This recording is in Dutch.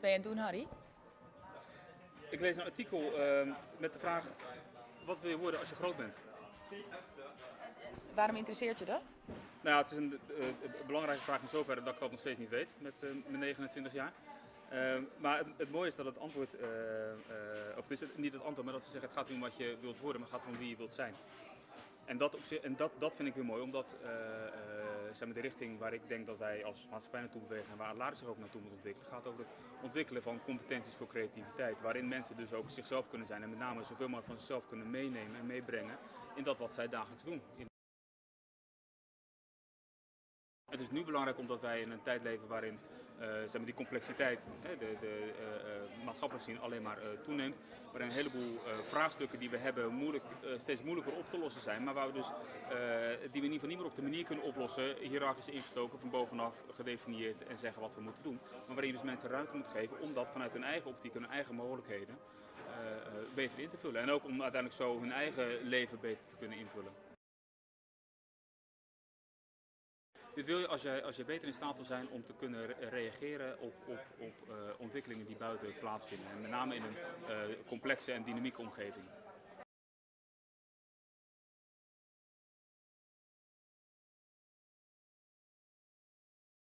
Wat ben je aan het doen, Harry? Ik lees een artikel ehm, met de vraag: wat wil je worden als je groot bent? Waarom interesseert je dat? Nou ja, het is een eh, een belangrijke vraag in zoverre dat ik dat nog steeds niet weet met eh, mijn 29 jaar. Ehm, maar het, het mooie is dat het antwoord, eh, of het is niet het antwoord, maar dat ze zeggen het gaat niet om wat je wilt worden, maar het gaat om wie je wilt zijn. En dat, op zich- en dat, dat vind ik weer mooi, omdat zeg maar, de richting waar ik denk dat wij als maatschappij naartoe bewegen en waar Alaris zich ook naartoe moet ontwikkelen, gaat over het ontwikkelen van competenties voor creativiteit. Waarin mensen dus ook zichzelf kunnen zijn en met name zoveel mogelijk van zichzelf kunnen meenemen en meebrengen in dat wat zij dagelijks doen. Het is nu belangrijk omdat wij in een tijd leven waarin eh, zeg maar die complexiteit, hè, de, de eh, eh, maatschappelijk gezien alleen maar eh, toeneemt. Waarin een heleboel eh, vraagstukken die we hebben moeilijk, eh, steeds moeilijker op te lossen zijn. Maar waar we dus, eh, die we in ieder geval niet meer op de manier kunnen oplossen, hiërarchisch ingestoken, van bovenaf gedefinieerd en zeggen wat we moeten doen. Maar waarin je dus mensen ruimte moet geven om dat vanuit hun eigen optiek hun eigen mogelijkheden eh, eh, beter in te vullen. En ook om uiteindelijk zo hun eigen leven beter te kunnen invullen. Dit wil je als je, als je beter in staat wil zijn om te kunnen re- reageren op, op, op eh, ontwikkelingen die buiten plaatsvinden. En met name in een eh, complexe en dynamieke omgeving.